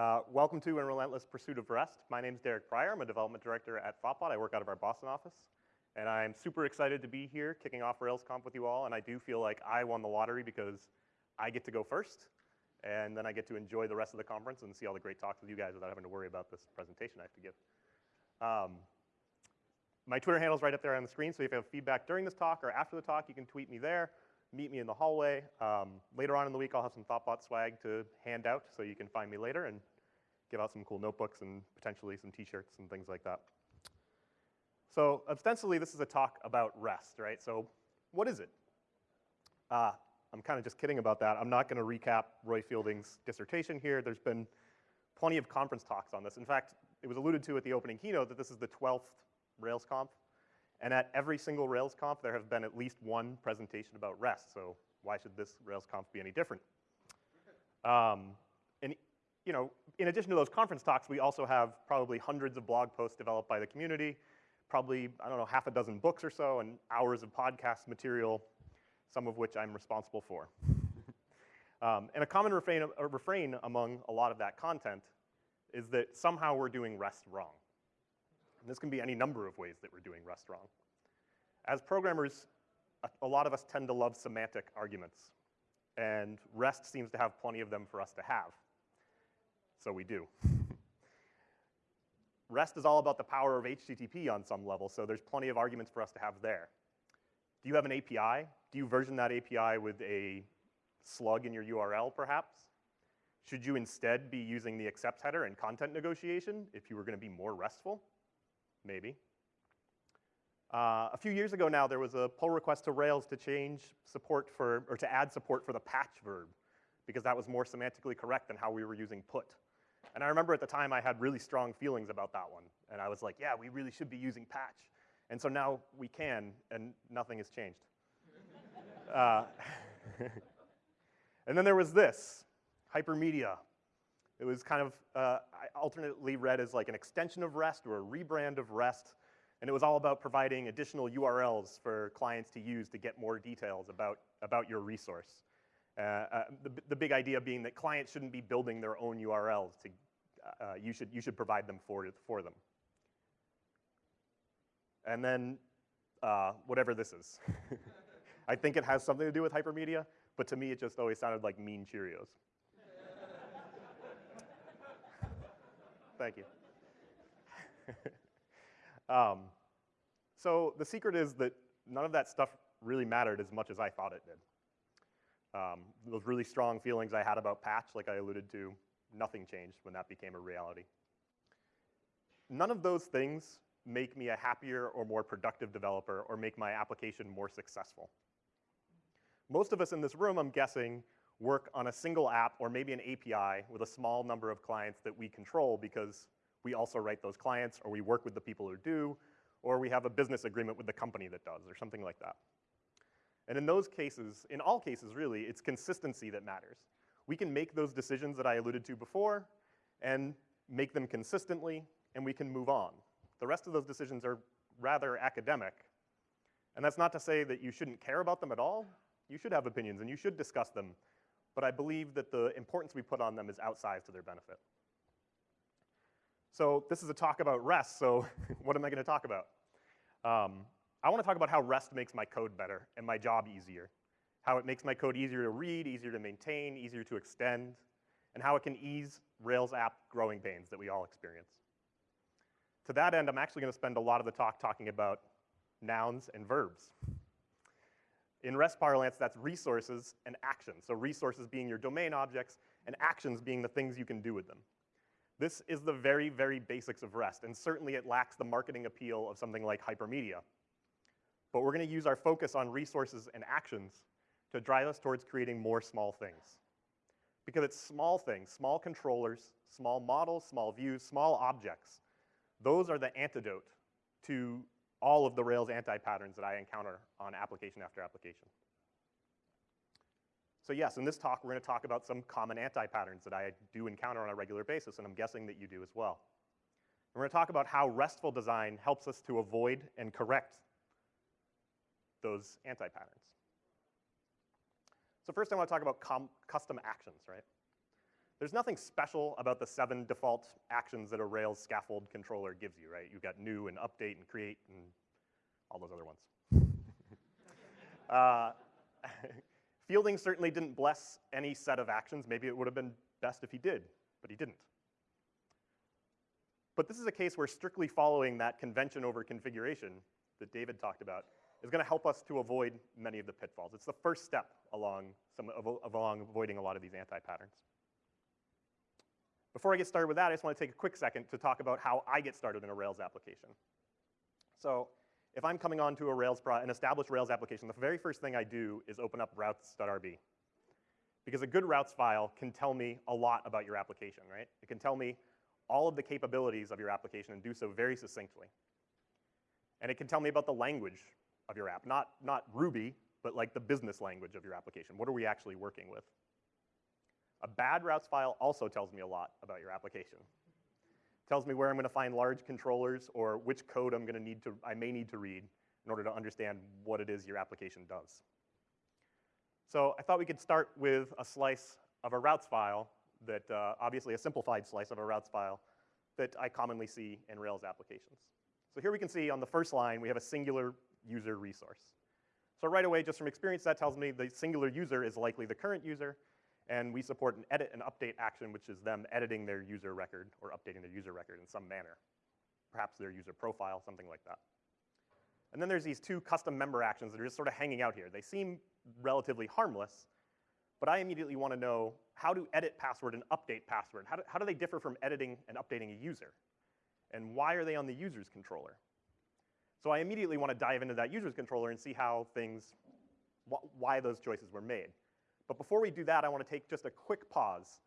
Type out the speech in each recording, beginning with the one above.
Uh, welcome to In Relentless Pursuit of Rest. My name is Derek Prior. I'm a development director at Thoughtbot. I work out of our Boston office. And I'm super excited to be here kicking off RailsConf with you all. And I do feel like I won the lottery because I get to go first. And then I get to enjoy the rest of the conference and see all the great talks with you guys without having to worry about this presentation I have to give. Um, my Twitter handle is right up there on the screen, so if you have feedback during this talk or after the talk, you can tweet me there, meet me in the hallway. Um, later on in the week, I'll have some ThoughtBot swag to hand out, so you can find me later and give out some cool notebooks and potentially some t-shirts and things like that. So ostensibly, this is a talk about rest, right? So what is it? Uh, I'm kind of just kidding about that. I'm not going to recap Roy Fielding's dissertation here. There's been plenty of conference talks on this. In fact, it was alluded to at the opening keynote that this is the 12th RailsConf. And at every single RailsConf, there have been at least one presentation about REST. So why should this RailsConf be any different? Um, and you know, in addition to those conference talks, we also have probably hundreds of blog posts developed by the community, probably, I don't know, half a dozen books or so, and hours of podcast material, some of which I'm responsible for. um, and a common refrain, a refrain among a lot of that content is that somehow we're doing REST wrong. And this can be any number of ways that we're doing REST wrong. As programmers, a, a lot of us tend to love semantic arguments. And REST seems to have plenty of them for us to have. So we do. REST is all about the power of HTTP on some level, so there's plenty of arguments for us to have there. Do you have an API? Do you version that API with a slug in your URL, perhaps? Should you instead be using the accept header and content negotiation if you were going to be more RESTful? Maybe. Uh, a few years ago now, there was a pull request to Rails to change support for, or to add support for the patch verb, because that was more semantically correct than how we were using put. And I remember at the time I had really strong feelings about that one. And I was like, yeah, we really should be using patch. And so now we can, and nothing has changed. uh, and then there was this, hypermedia. It was kind of uh, alternately read as like an extension of REST or a rebrand of REST. And it was all about providing additional URLs for clients to use to get more details about, about your resource. Uh, uh, the, the big idea being that clients shouldn't be building their own URLs. To, uh, you, should, you should provide them for, for them. And then uh, whatever this is. I think it has something to do with hypermedia, but to me it just always sounded like mean Cheerios. Thank you. um, so the secret is that none of that stuff really mattered as much as I thought it did. Um, those really strong feelings I had about patch, like I alluded to, nothing changed when that became a reality. None of those things make me a happier or more productive developer or make my application more successful. Most of us in this room, I'm guessing, work on a single app or maybe an API with a small number of clients that we control because we also write those clients or we work with the people who do or we have a business agreement with the company that does or something like that. And in those cases, in all cases really, it's consistency that matters. We can make those decisions that I alluded to before and make them consistently and we can move on. The rest of those decisions are rather academic. And that's not to say that you shouldn't care about them at all. You should have opinions and you should discuss them. But I believe that the importance we put on them is outsized to their benefit. So this is a talk about REST, so what am I gonna talk about? Um, I wanna talk about how REST makes my code better and my job easier. How it makes my code easier to read, easier to maintain, easier to extend, and how it can ease Rails app growing pains that we all experience. To that end, I'm actually gonna spend a lot of the talk talking about nouns and verbs. In REST parlance, that's resources and actions. So resources being your domain objects, and actions being the things you can do with them. This is the very, very basics of REST, and certainly it lacks the marketing appeal of something like hypermedia. But we're gonna use our focus on resources and actions to drive us towards creating more small things. Because it's small things, small controllers, small models, small views, small objects those are the antidote to all of the Rails anti-patterns that I encounter on application after application. So yes, in this talk, we're gonna talk about some common anti-patterns that I do encounter on a regular basis, and I'm guessing that you do as well. And We're gonna talk about how RESTful design helps us to avoid and correct those anti-patterns. So first I wanna talk about custom actions, right? There's nothing special about the seven default actions that a Rails scaffold controller gives you, right? You've got new and update and create and all those other ones. uh, Fielding certainly didn't bless any set of actions. Maybe it would have been best if he did, but he didn't. But this is a case where strictly following that convention over configuration that David talked about is going to help us to avoid many of the pitfalls. It's the first step along, some, along avoiding a lot of these anti-patterns. Before I get started with that, I just want to take a quick second to talk about how I get started in a Rails application. So if I'm coming onto a Rails pro an established Rails application, the very first thing I do is open up routes.rb. Because a good routes file can tell me a lot about your application, right? It can tell me all of the capabilities of your application and do so very succinctly. And it can tell me about the language of your app, not, not Ruby, but like the business language of your application. What are we actually working with? A bad routes file also tells me a lot about your application. Tells me where I'm gonna find large controllers or which code I'm gonna need to, I may need to read in order to understand what it is your application does. So I thought we could start with a slice of a routes file that, uh, obviously a simplified slice of a routes file that I commonly see in Rails applications. So here we can see on the first line, we have a singular user resource. So right away, just from experience, that tells me the singular user is likely the current user, and we support an edit and update action, which is them editing their user record or updating their user record in some manner. Perhaps their user profile, something like that. And then there's these two custom member actions that are just sort of hanging out here. They seem relatively harmless, but I immediately want to know how to edit password and update password. How do, how do they differ from editing and updating a user? And why are they on the user's controller? So I immediately want to dive into that user's controller and see how things, wh why those choices were made. But before we do that, I want to take just a quick pause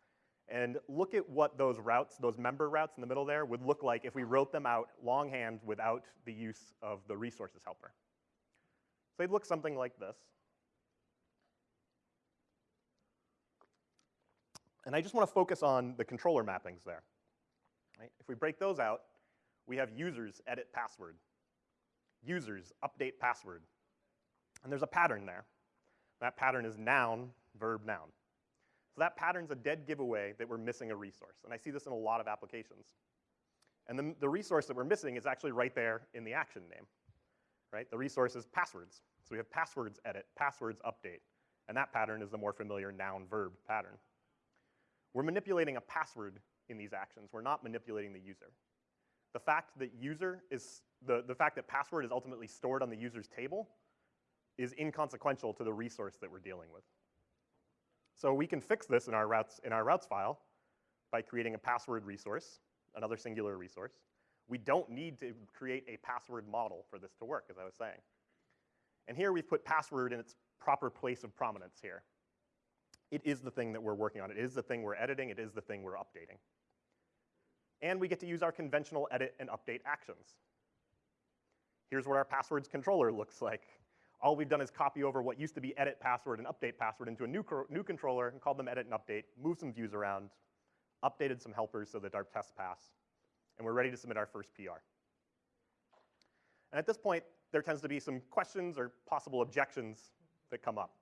and look at what those routes, those member routes in the middle there, would look like if we wrote them out longhand without the use of the resources helper. So they'd look something like this. And I just want to focus on the controller mappings there. Right? If we break those out, we have users edit password, users update password. And there's a pattern there. That pattern is noun verb, noun. So that pattern's a dead giveaway that we're missing a resource. And I see this in a lot of applications. And the, the resource that we're missing is actually right there in the action name, right? The resource is passwords. So we have passwords edit, passwords update. And that pattern is the more familiar noun verb pattern. We're manipulating a password in these actions. We're not manipulating the user. The fact that user is, the, the fact that password is ultimately stored on the user's table is inconsequential to the resource that we're dealing with. So we can fix this in our routes, in our routes file by creating a password resource, another singular resource. We don't need to create a password model for this to work, as I was saying. And here we've put password in its proper place of prominence here. It is the thing that we're working on. It is the thing we're editing. It is the thing we're updating. And we get to use our conventional edit and update actions. Here's what our passwords controller looks like all we've done is copy over what used to be edit password and update password into a new, new controller and called them edit and update, moved some views around, updated some helpers so that our tests pass, and we're ready to submit our first PR. And at this point, there tends to be some questions or possible objections that come up.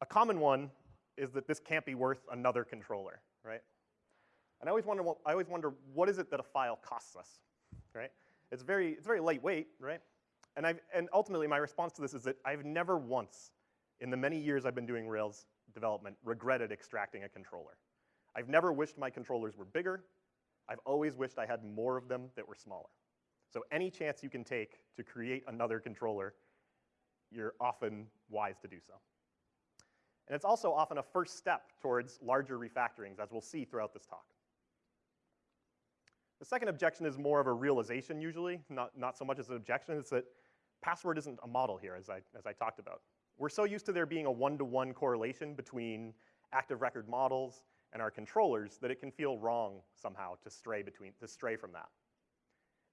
A common one is that this can't be worth another controller, right? And I always wonder, I always wonder, what is it that a file costs us, right? It's very, it's very lightweight, right? And, I've, and ultimately, my response to this is that I've never once, in the many years I've been doing Rails development, regretted extracting a controller. I've never wished my controllers were bigger. I've always wished I had more of them that were smaller. So any chance you can take to create another controller, you're often wise to do so. And it's also often a first step towards larger refactorings, as we'll see throughout this talk. The second objection is more of a realization usually, not, not so much as an objection. It's that password isn't a model here, as I, as I talked about. We're so used to there being a one-to-one -one correlation between active record models and our controllers that it can feel wrong somehow to stray between, to stray from that.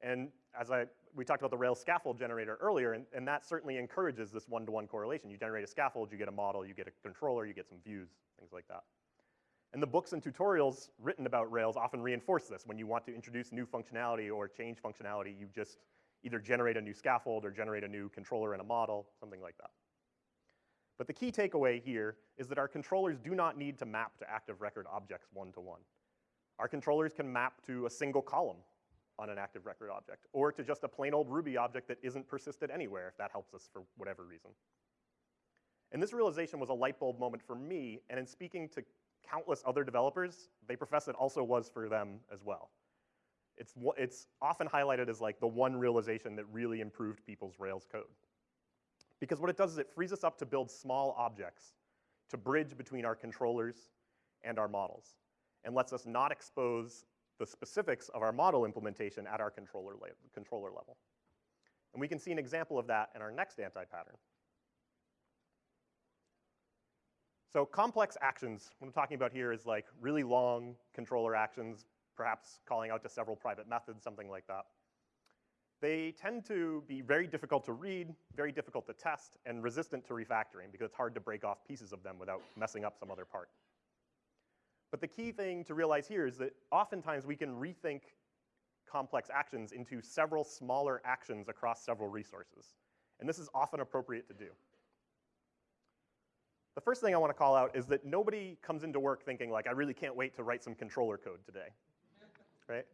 And as I, we talked about the Rails scaffold generator earlier, and, and that certainly encourages this one-to-one -one correlation. You generate a scaffold, you get a model, you get a controller, you get some views, things like that. And the books and tutorials written about Rails often reinforce this. When you want to introduce new functionality or change functionality, you just either generate a new scaffold or generate a new controller and a model, something like that. But the key takeaway here is that our controllers do not need to map to active record objects one-to-one. -one. Our controllers can map to a single column on an active record object, or to just a plain old Ruby object that isn't persisted anywhere, if that helps us for whatever reason. And this realization was a light bulb moment for me, and in speaking to countless other developers, they profess it also was for them as well. It's, it's often highlighted as like the one realization that really improved people's Rails code. Because what it does is it frees us up to build small objects to bridge between our controllers and our models, and lets us not expose the specifics of our model implementation at our controller, controller level. And we can see an example of that in our next anti-pattern. So complex actions, what I'm talking about here is like really long controller actions, perhaps calling out to several private methods, something like that. They tend to be very difficult to read, very difficult to test, and resistant to refactoring because it's hard to break off pieces of them without messing up some other part. But the key thing to realize here is that oftentimes we can rethink complex actions into several smaller actions across several resources. And this is often appropriate to do. The first thing I want to call out is that nobody comes into work thinking like, I really can't wait to write some controller code today, right?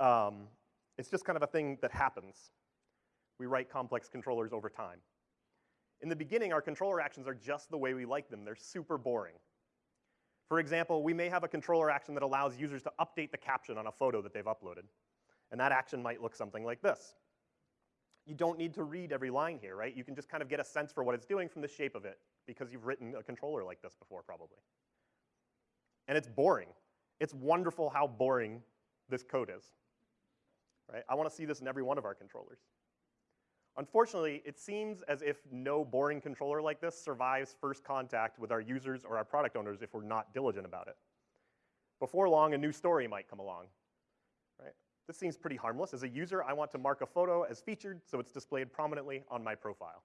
Um, it's just kind of a thing that happens. We write complex controllers over time. In the beginning, our controller actions are just the way we like them. They're super boring. For example, we may have a controller action that allows users to update the caption on a photo that they've uploaded. And that action might look something like this. You don't need to read every line here, right? You can just kind of get a sense for what it's doing from the shape of it because you've written a controller like this before, probably. And it's boring. It's wonderful how boring this code is, right? I want to see this in every one of our controllers. Unfortunately, it seems as if no boring controller like this survives first contact with our users or our product owners if we're not diligent about it. Before long, a new story might come along, right? This seems pretty harmless. As a user, I want to mark a photo as featured so it's displayed prominently on my profile.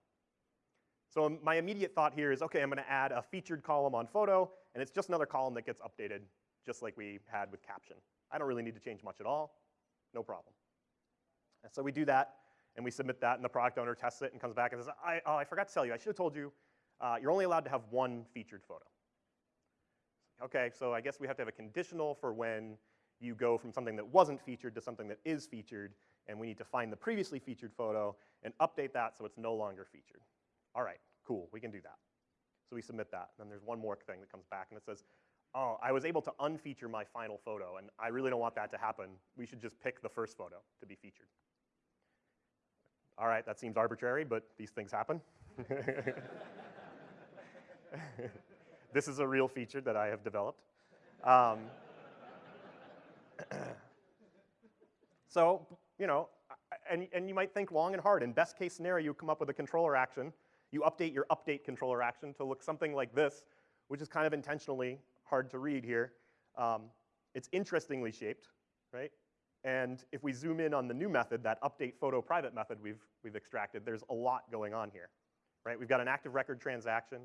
So um, my immediate thought here is, okay, I'm gonna add a featured column on photo, and it's just another column that gets updated, just like we had with caption. I don't really need to change much at all, no problem. And so we do that, and we submit that, and the product owner tests it and comes back and says, I, oh, I forgot to tell you, I should have told you, uh, you're only allowed to have one featured photo. Okay, so I guess we have to have a conditional for when you go from something that wasn't featured to something that is featured, and we need to find the previously featured photo and update that so it's no longer featured. All right, cool, we can do that. So we submit that, and then there's one more thing that comes back, and it says, oh, I was able to unfeature my final photo, and I really don't want that to happen. We should just pick the first photo to be featured. All right, that seems arbitrary, but these things happen. this is a real feature that I have developed. Um, so, you know, and, and you might think long and hard. In best case scenario, you come up with a controller action you update your update controller action to look something like this, which is kind of intentionally hard to read here. Um, it's interestingly shaped, right? And if we zoom in on the new method, that update photo private method we've, we've extracted, there's a lot going on here, right? We've got an active record transaction.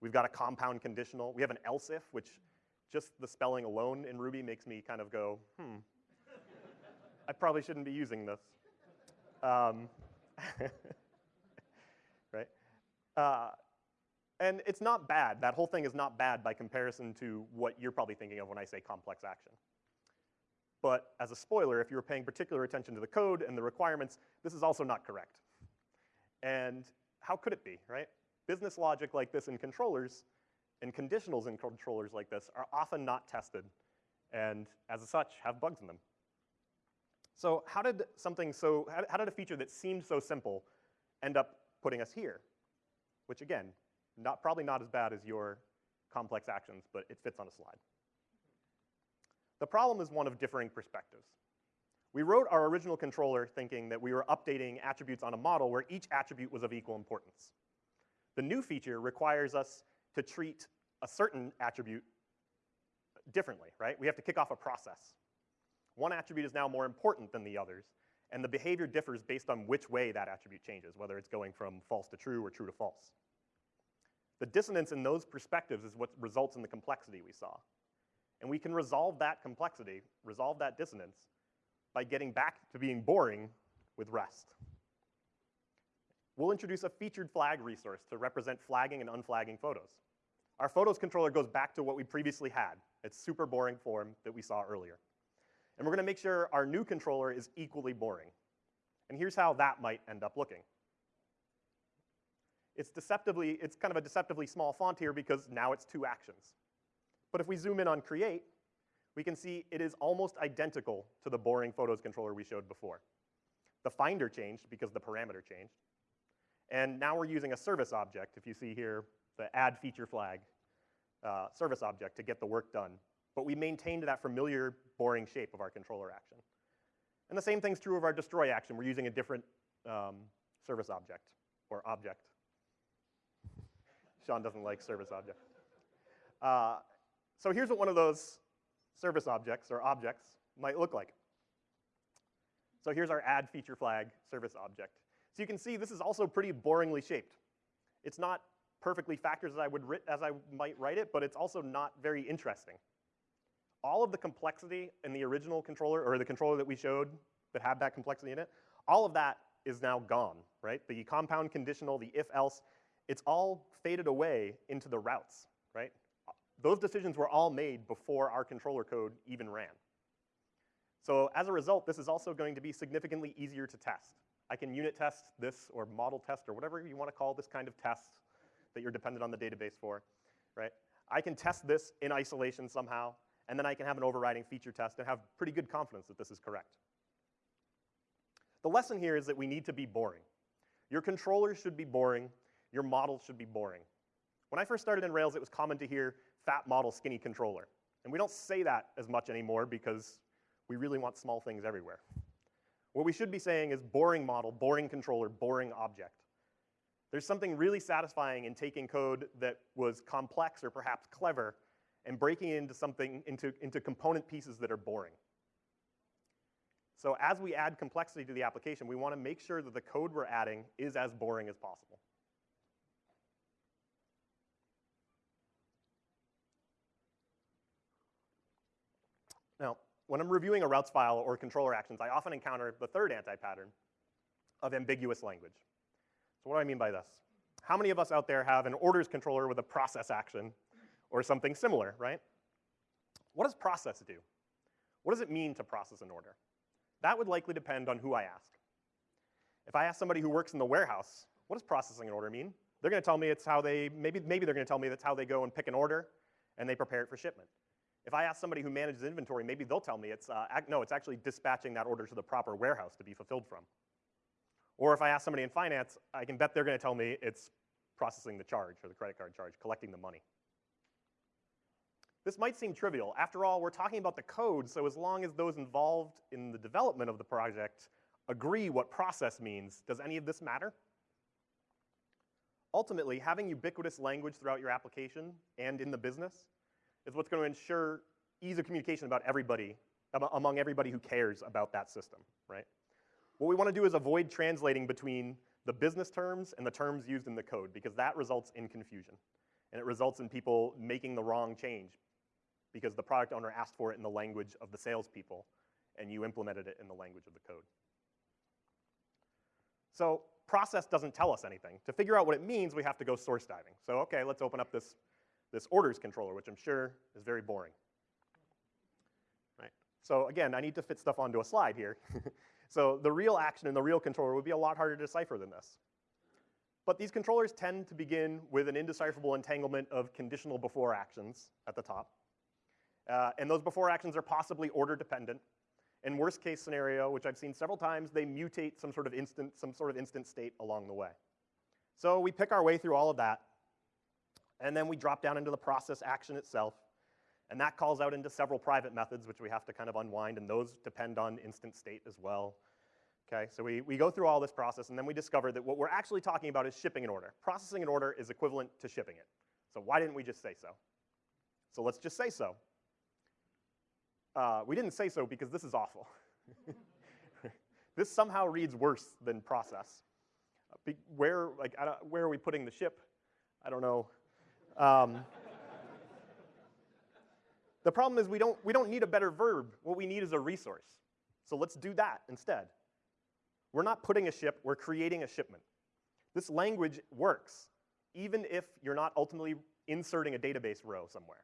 We've got a compound conditional. We have an else if, which just the spelling alone in Ruby makes me kind of go, hmm, I probably shouldn't be using this. Um, right? Uh, and it's not bad. That whole thing is not bad by comparison to what you're probably thinking of when I say complex action. But as a spoiler, if you were paying particular attention to the code and the requirements, this is also not correct. And how could it be, right? Business logic like this in controllers and conditionals in controllers like this are often not tested and as such have bugs in them. So how did something so, how did a feature that seemed so simple end up putting us here? which again, not, probably not as bad as your complex actions, but it fits on a slide. The problem is one of differing perspectives. We wrote our original controller thinking that we were updating attributes on a model where each attribute was of equal importance. The new feature requires us to treat a certain attribute differently, right? We have to kick off a process. One attribute is now more important than the others, and the behavior differs based on which way that attribute changes, whether it's going from false to true or true to false. The dissonance in those perspectives is what results in the complexity we saw. And we can resolve that complexity, resolve that dissonance, by getting back to being boring with REST. we'll introduce a featured flag resource to represent flagging and unflagging photos. Our photos controller goes back to what we previously had. It's super boring form that we saw earlier. And we're gonna make sure our new controller is equally boring. And here's how that might end up looking. It's deceptively, it's kind of a deceptively small font here because now it's two actions. But if we zoom in on create, we can see it is almost identical to the boring photos controller we showed before. The finder changed because the parameter changed. And now we're using a service object, if you see here, the add feature flag uh, service object to get the work done. But we maintained that familiar boring shape of our controller action. And the same thing's true of our destroy action. We're using a different um, service object or object. Sean doesn't like service object. Uh, so here's what one of those service objects or objects might look like. So here's our add feature flag service object. So you can see this is also pretty boringly shaped. It's not perfectly factors as I, would as I might write it, but it's also not very interesting. All of the complexity in the original controller, or the controller that we showed that had that complexity in it, all of that is now gone, right? The compound conditional, the if-else, it's all faded away into the routes, right? Those decisions were all made before our controller code even ran. So as a result, this is also going to be significantly easier to test. I can unit test this or model test or whatever you want to call this kind of test that you're dependent on the database for, right? I can test this in isolation somehow, and then I can have an overriding feature test and have pretty good confidence that this is correct. The lesson here is that we need to be boring. Your controller should be boring. Your model should be boring. When I first started in Rails, it was common to hear fat model, skinny controller. And we don't say that as much anymore because we really want small things everywhere. What we should be saying is boring model, boring controller, boring object. There's something really satisfying in taking code that was complex or perhaps clever and breaking it into something, into, into component pieces that are boring. So as we add complexity to the application, we wanna make sure that the code we're adding is as boring as possible. Now, when I'm reviewing a routes file or controller actions, I often encounter the third anti-pattern of ambiguous language. So what do I mean by this? How many of us out there have an orders controller with a process action or something similar, right? What does process do? What does it mean to process an order? That would likely depend on who I ask. If I ask somebody who works in the warehouse, what does processing an order mean? They're gonna tell me it's how they, maybe, maybe they're gonna tell me that's how they go and pick an order and they prepare it for shipment. If I ask somebody who manages inventory, maybe they'll tell me it's, uh, no, it's actually dispatching that order to the proper warehouse to be fulfilled from. Or if I ask somebody in finance, I can bet they're gonna tell me it's processing the charge or the credit card charge, collecting the money. This might seem trivial. After all, we're talking about the code, so as long as those involved in the development of the project agree what process means, does any of this matter? Ultimately, having ubiquitous language throughout your application and in the business is what's going to ensure ease of communication about everybody, among everybody who cares about that system, right? What we want to do is avoid translating between the business terms and the terms used in the code because that results in confusion. And it results in people making the wrong change because the product owner asked for it in the language of the salespeople and you implemented it in the language of the code. So process doesn't tell us anything. To figure out what it means, we have to go source diving. So okay, let's open up this this orders controller, which I'm sure is very boring. Right? So again, I need to fit stuff onto a slide here. so the real action in the real controller would be a lot harder to decipher than this. But these controllers tend to begin with an indecipherable entanglement of conditional before actions at the top. Uh, and those before actions are possibly order dependent. In worst case scenario, which I've seen several times, they mutate some sort of instant, some sort of instant state along the way. So we pick our way through all of that and then we drop down into the process action itself. And that calls out into several private methods, which we have to kind of unwind, and those depend on instant state as well. Okay, so we, we go through all this process, and then we discover that what we're actually talking about is shipping an order. Processing an order is equivalent to shipping it. So why didn't we just say so? So let's just say so. Uh, we didn't say so because this is awful. this somehow reads worse than process. Where, like, where are we putting the ship? I don't know. Um, the problem is we don't, we don't need a better verb. What we need is a resource. So let's do that instead. We're not putting a ship, we're creating a shipment. This language works, even if you're not ultimately inserting a database row somewhere.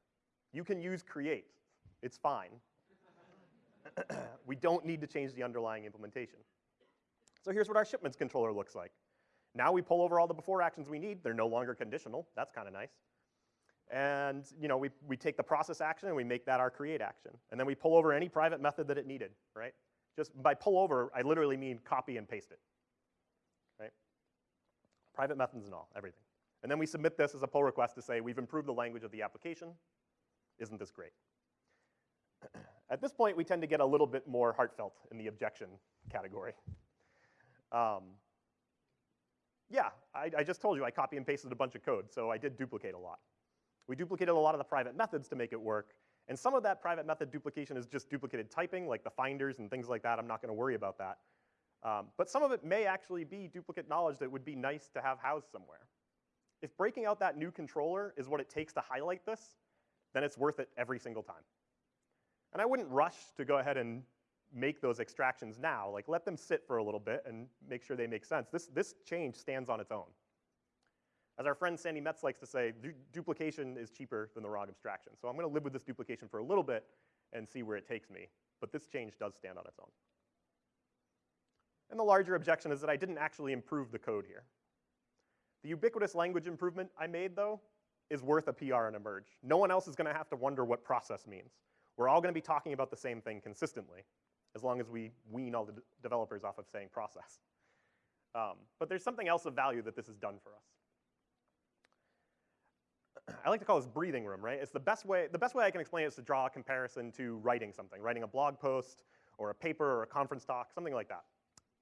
You can use create. It's fine. we don't need to change the underlying implementation. So here's what our shipments controller looks like. Now we pull over all the before actions we need. They're no longer conditional. That's kind of nice. And you know, we, we take the process action and we make that our create action. And then we pull over any private method that it needed, right? Just by pull over, I literally mean copy and paste it, right? Private methods and all, everything. And then we submit this as a pull request to say, we've improved the language of the application. Isn't this great? At this point, we tend to get a little bit more heartfelt in the objection category. Um, yeah, I, I, just told you I copy and pasted a bunch of code, so I did duplicate a lot. We duplicated a lot of the private methods to make it work, and some of that private method duplication is just duplicated typing, like the finders and things like that. I'm not gonna worry about that. Um, but some of it may actually be duplicate knowledge that would be nice to have housed somewhere. If breaking out that new controller is what it takes to highlight this, then it's worth it every single time. And I wouldn't rush to go ahead and make those extractions now. Like let them sit for a little bit and make sure they make sense. This, this change stands on its own. As our friend Sandi Metz likes to say, du duplication is cheaper than the wrong abstraction. So I'm gonna live with this duplication for a little bit and see where it takes me. But this change does stand on its own. And the larger objection is that I didn't actually improve the code here. The ubiquitous language improvement I made, though, is worth a PR and a merge. No one else is gonna have to wonder what process means. We're all gonna be talking about the same thing consistently, as long as we wean all the developers off of saying process. Um, but there's something else of value that this has done for us. I like to call this breathing room, right? It's the best way, the best way I can explain it is to draw a comparison to writing something, writing a blog post or a paper or a conference talk, something like that.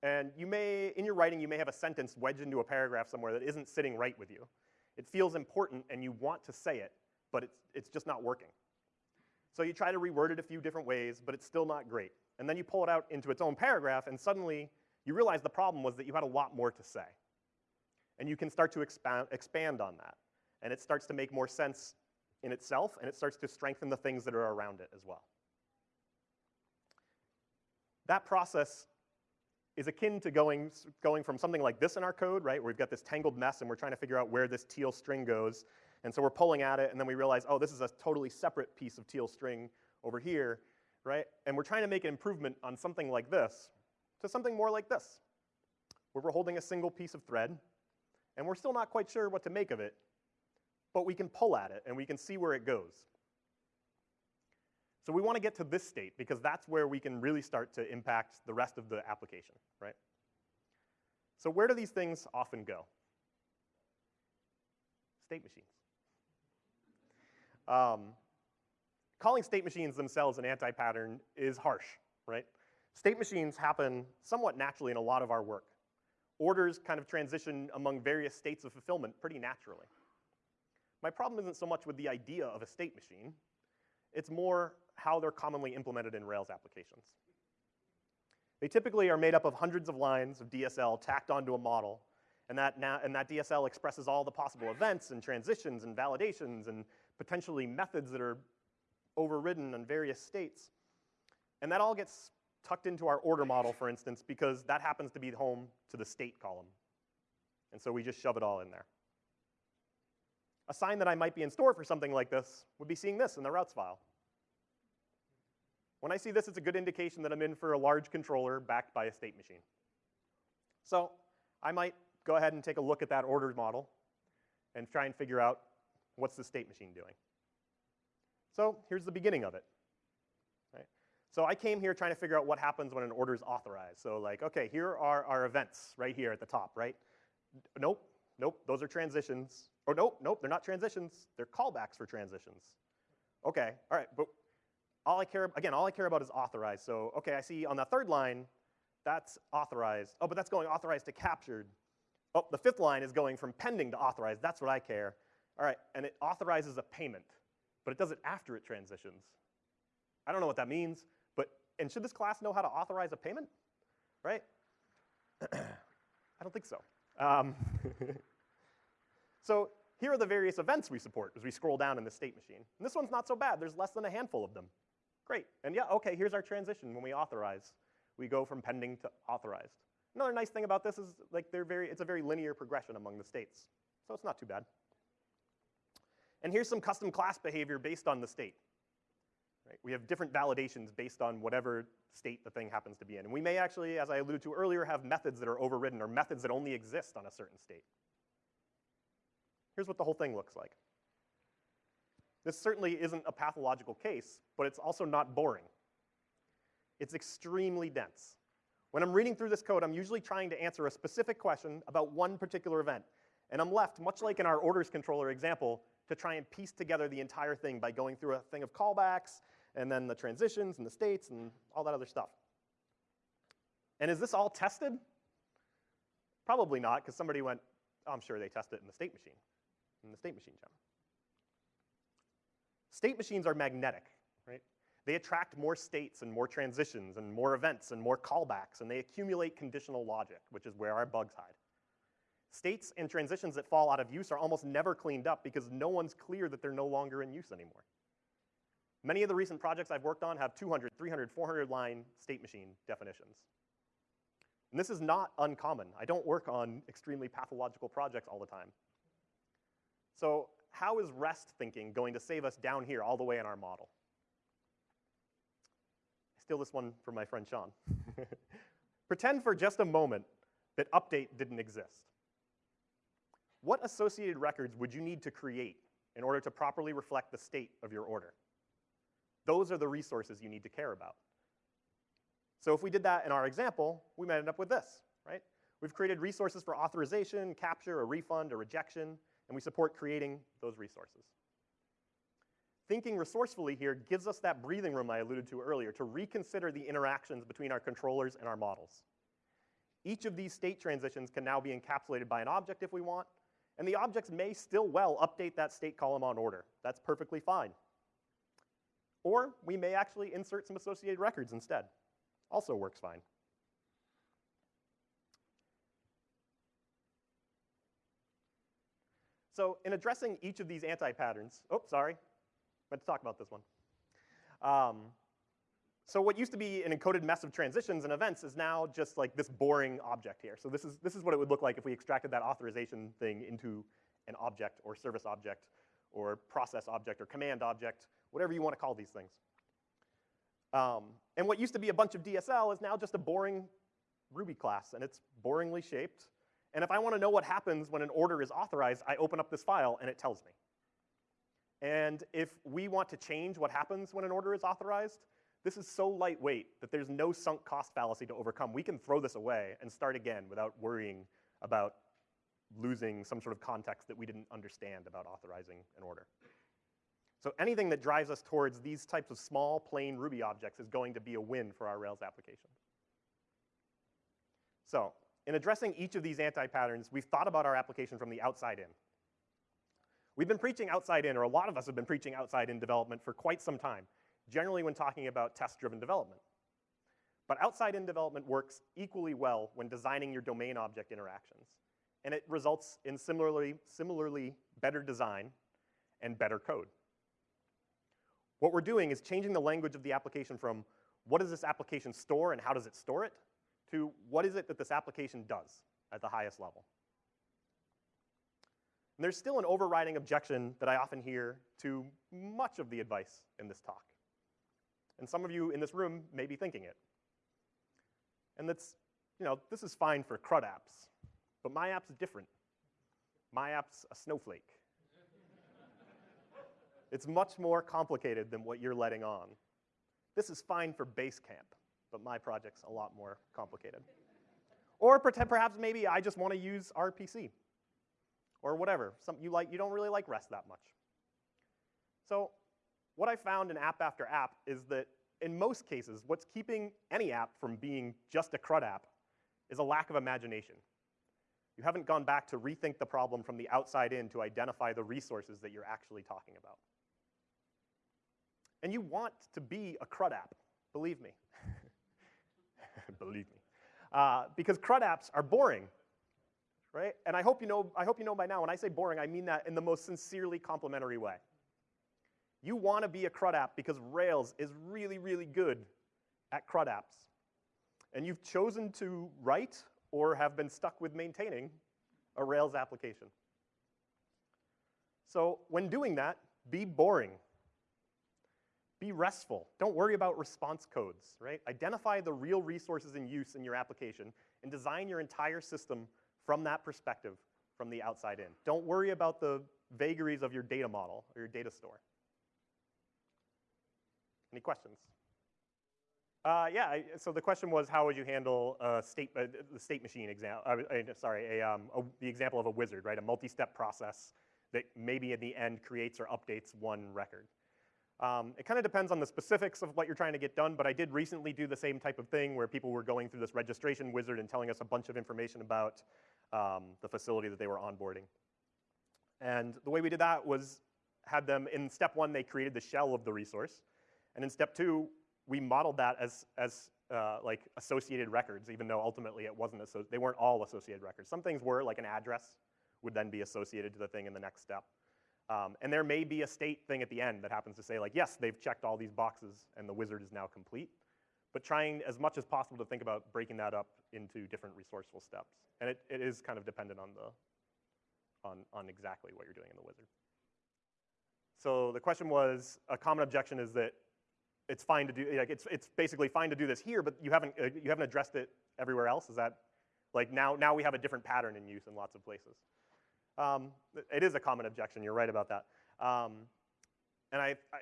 And you may, in your writing, you may have a sentence wedged into a paragraph somewhere that isn't sitting right with you. It feels important and you want to say it, but it's, it's just not working. So you try to reword it a few different ways, but it's still not great. And then you pull it out into its own paragraph, and suddenly you realize the problem was that you had a lot more to say. And you can start to expand, expand on that. And it starts to make more sense in itself, and it starts to strengthen the things that are around it as well. That process is akin to going, going from something like this in our code, right, where we've got this tangled mess and we're trying to figure out where this teal string goes. And so we're pulling at it, and then we realize, oh, this is a totally separate piece of teal string over here, right? And we're trying to make an improvement on something like this to something more like this, where we're holding a single piece of thread, and we're still not quite sure what to make of it, but we can pull at it, and we can see where it goes. So we want to get to this state because that's where we can really start to impact the rest of the application, right? So where do these things often go? State machines. Um, calling state machines themselves an anti-pattern is harsh, right? State machines happen somewhat naturally in a lot of our work. Orders kind of transition among various states of fulfillment pretty naturally. My problem isn't so much with the idea of a state machine, it's more how they're commonly implemented in Rails applications. They typically are made up of hundreds of lines of DSL tacked onto a model, and that, and that DSL expresses all the possible events and transitions and validations and potentially methods that are overridden in various states. And that all gets tucked into our order model, for instance, because that happens to be home to the state column. And so we just shove it all in there. A sign that I might be in store for something like this would be seeing this in the routes file. When I see this, it's a good indication that I'm in for a large controller backed by a state machine. So I might go ahead and take a look at that orders model and try and figure out what's the state machine doing. So here's the beginning of it. So I came here trying to figure out what happens when an order is authorized. So like, okay, here are our events right here at the top, right? Nope, nope, those are transitions. Or nope, nope, they're not transitions. They're callbacks for transitions. Okay, all right, but all I care, again, all I care about is authorized. So, okay, I see on the third line, that's authorized. Oh, but that's going authorized to captured. Oh, the fifth line is going from pending to authorized. That's what I care. All right, and it authorizes a payment, but it does it after it transitions. I don't know what that means, but, and should this class know how to authorize a payment, right? I don't think so. Um, so here are the various events we support as we scroll down in the state machine. And this one's not so bad. There's less than a handful of them. Great. And yeah, okay, here's our transition when we authorize. We go from pending to authorized. Another nice thing about this is like they're very, it's a very linear progression among the states. So it's not too bad. And here's some custom class behavior based on the state. Right? We have different validations based on whatever state the thing happens to be in. And we may actually, as I alluded to earlier, have methods that are overridden or methods that only exist on a certain state. Here's what the whole thing looks like. This certainly isn't a pathological case, but it's also not boring. It's extremely dense. When I'm reading through this code, I'm usually trying to answer a specific question about one particular event. And I'm left, much like in our orders controller example, to try and piece together the entire thing by going through a thing of callbacks, and then the transitions and the states and all that other stuff. And is this all tested? Probably not, because somebody went, oh, I'm sure they test it in the state machine, in the state machine gem. State machines are magnetic, right? They attract more states and more transitions and more events and more callbacks, and they accumulate conditional logic, which is where our bugs hide. States and transitions that fall out of use are almost never cleaned up because no one's clear that they're no longer in use anymore. Many of the recent projects I've worked on have 200, 300, 400 line state machine definitions. And this is not uncommon. I don't work on extremely pathological projects all the time. So how is REST thinking going to save us down here all the way in our model? I steal this one from my friend Sean. Pretend for just a moment that update didn't exist. What associated records would you need to create in order to properly reflect the state of your order? Those are the resources you need to care about. So if we did that in our example, we might end up with this, right? We've created resources for authorization, capture, a refund, a rejection, and we support creating those resources. Thinking resourcefully here gives us that breathing room I alluded to earlier to reconsider the interactions between our controllers and our models. Each of these state transitions can now be encapsulated by an object if we want, and the objects may still well update that state column on order. That's perfectly fine. Or we may actually insert some associated records instead. Also works fine. So in addressing each of these anti-patterns, oh, sorry, meant to talk about this one. Um, so what used to be an encoded mess of transitions and events is now just like this boring object here. So this is, this is what it would look like if we extracted that authorization thing into an object or service object or process object or command object, whatever you want to call these things. Um, and what used to be a bunch of DSL is now just a boring Ruby class, and it's boringly shaped. And if I want to know what happens when an order is authorized, I open up this file and it tells me. And if we want to change what happens when an order is authorized, this is so lightweight that there's no sunk cost fallacy to overcome. We can throw this away and start again without worrying about losing some sort of context that we didn't understand about authorizing an order. So anything that drives us towards these types of small, plain Ruby objects is going to be a win for our Rails application. So in addressing each of these anti-patterns, we've thought about our application from the outside in. We've been preaching outside in, or a lot of us have been preaching outside in development for quite some time, generally when talking about test-driven development. But outside-in development works equally well when designing your domain object interactions. And it results in similarly, similarly better design and better code. What we're doing is changing the language of the application from what does this application store and how does it store it, to what is it that this application does at the highest level. And there's still an overriding objection that I often hear to much of the advice in this talk. And some of you in this room may be thinking it. And that's, you know, this is fine for CRUD apps, but my app's different. My app's a snowflake. it's much more complicated than what you're letting on. This is fine for Basecamp, but my project's a lot more complicated. Or perhaps maybe I just want to use RPC or whatever. Some, you, like, you don't really like REST that much. So what I found in app after app is that in most cases, what's keeping any app from being just a CRUD app is a lack of imagination. You haven't gone back to rethink the problem from the outside in to identify the resources that you're actually talking about. And you want to be a CRUD app, believe me. believe me. Uh, because CRUD apps are boring, right? And I hope, you know, I hope you know by now, when I say boring, I mean that in the most sincerely complimentary way. You want to be a CRUD app because Rails is really, really good at CRUD apps. And you've chosen to write or have been stuck with maintaining a Rails application. So when doing that, be boring. Be restful. Don't worry about response codes, right? Identify the real resources in use in your application and design your entire system from that perspective, from the outside in. Don't worry about the vagaries of your data model or your data store. Any questions? Uh, yeah, I, so the question was how would you handle a state, uh, the state machine example, uh, uh, sorry, a, um, a, the example of a wizard, right? A multi-step process that maybe in the end creates or updates one record. Um, it kind of depends on the specifics of what you're trying to get done, but I did recently do the same type of thing where people were going through this registration wizard and telling us a bunch of information about um, the facility that they were onboarding. And the way we did that was had them, in step one, they created the shell of the resource. And in step two, we modeled that as, as uh, like associated records, even though ultimately it wasn't, they weren't all associated records. Some things were, like an address would then be associated to the thing in the next step. Um, and there may be a state thing at the end that happens to say like, yes, they've checked all these boxes and the wizard is now complete. But trying as much as possible to think about breaking that up into different resourceful steps. And it, it is kind of dependent on, the, on, on exactly what you're doing in the wizard. So the question was, a common objection is that it's fine to do, like it's, it's basically fine to do this here, but you haven't, uh, you haven't addressed it everywhere else? Is that, like now, now we have a different pattern in use in lots of places. Um, it is a common objection, you're right about that. Um, and I, I,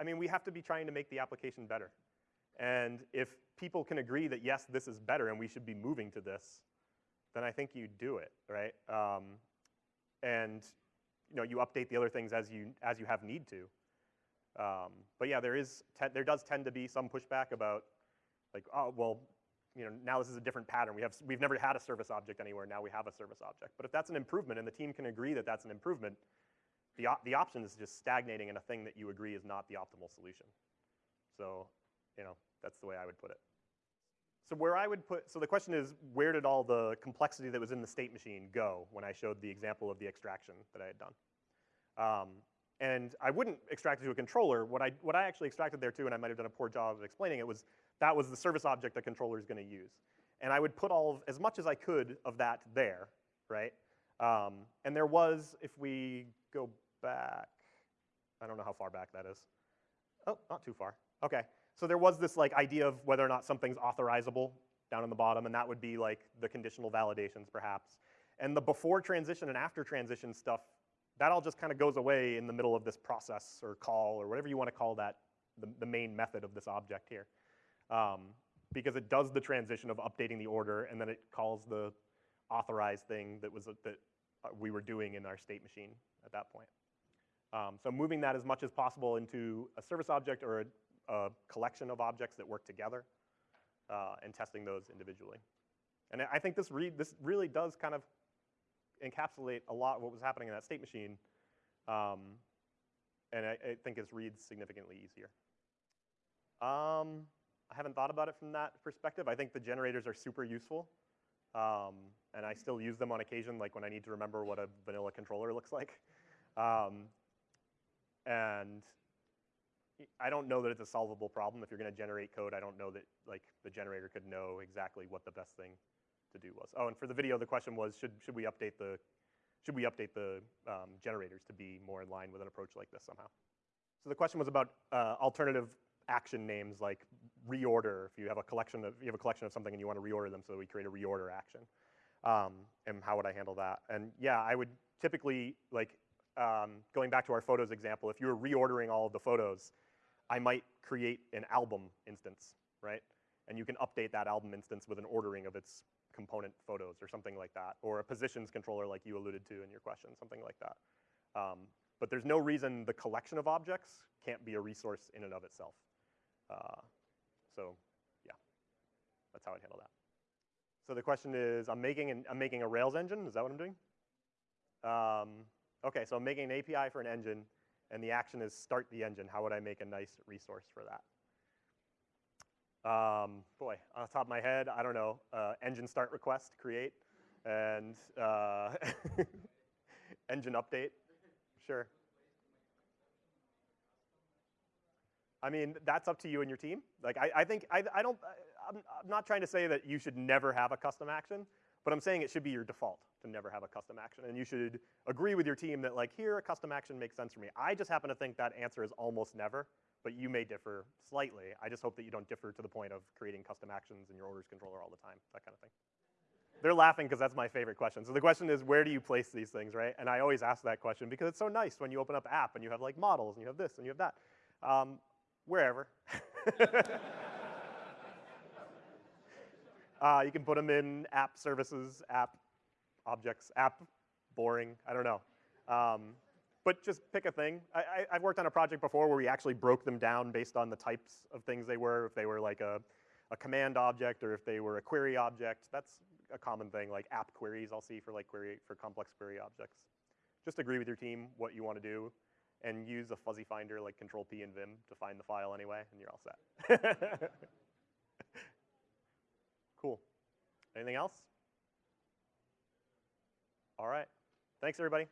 I mean, we have to be trying to make the application better. And if people can agree that, yes, this is better and we should be moving to this, then I think you do it, right? Um, and you know, you update the other things as you, as you have need to. Um, but yeah, there is there does tend to be some pushback about like, oh, well, you know, now this is a different pattern. We have, we've never had a service object anywhere, now we have a service object. But if that's an improvement and the team can agree that that's an improvement, the, op the option is just stagnating in a thing that you agree is not the optimal solution. So, you know, that's the way I would put it. So where I would put, so the question is, where did all the complexity that was in the state machine go when I showed the example of the extraction that I had done? Um, and I wouldn't extract it to a controller. What I, what I actually extracted there too, and I might have done a poor job of explaining it, was that was the service object the controller is going to use. And I would put all of, as much as I could of that there, right? Um, and there was, if we go back, I don't know how far back that is. Oh, not too far. Okay. So there was this like idea of whether or not something's authorizable down in the bottom, and that would be like the conditional validations perhaps. And the before transition and after transition stuff, that all just kind of goes away in the middle of this process or call or whatever you want to call that, the, the main method of this object here um, because it does the transition of updating the order and then it calls the authorized thing that was that uh, we were doing in our state machine at that point. Um, so moving that as much as possible into a service object or a, a collection of objects that work together uh, and testing those individually. And I think this, read, this really does kind of encapsulate a lot of what was happening in that state machine. Um, and I, I, think it reads significantly easier. Um, I haven't thought about it from that perspective. I think the generators are super useful. Um, and I still use them on occasion, like when I need to remember what a vanilla controller looks like. Um, and I don't know that it's a solvable problem. If you're going to generate code, I don't know that like the generator could know exactly what the best thing to do was. Oh, and for the video, the question was, should, should we update the, should we update the um, generators to be more in line with an approach like this somehow? So the question was about uh, alternative action names like reorder, if you have a collection of, you have a collection of something and you want to reorder them, so we create a reorder action. Um, and how would I handle that? And yeah, I would typically, like, um, going back to our photos example, if you were reordering all of the photos, I might create an album instance, right? And you can update that album instance with an ordering of its component photos or something like that, or a positions controller like you alluded to in your question, something like that. Um, but there's no reason the collection of objects can't be a resource in and of itself. Uh, so yeah, that's how I'd handle that. So the question is, I'm making, an, I'm making a Rails engine. Is that what I'm doing? Um, OK, so I'm making an API for an engine, and the action is start the engine. How would I make a nice resource for that? Um, boy, on the top of my head, I don't know, uh, engine start request, create, and uh, engine update, sure. I mean, that's up to you and your team. Like, I, I think, I, I don't, I'm, I'm not trying to say that you should never have a custom action, but I'm saying it should be your default to never have a custom action. And you should agree with your team that like, here, a custom action makes sense for me. I just happen to think that answer is almost never, but you may differ slightly. I just hope that you don't differ to the point of creating custom actions in your orders controller all the time, that kind of thing. They're laughing because that's my favorite question. So the question is, where do you place these things, right? And I always ask that question because it's so nice when you open up app and you have like models and you have this and you have that. Um, wherever. uh, you can put them in app services, app objects, app boring, I don't know. Um, but just pick a thing. I, have worked on a project before where we actually broke them down based on the types of things they were, if they were like a, a command object or if they were a query object. That's a common thing, like app queries I'll see for like query for complex query objects. Just agree with your team what you want to do, and use a fuzzy finder like Control P and Vim to find the file anyway, and you're all set. cool. Anything else? All right. Thanks, everybody.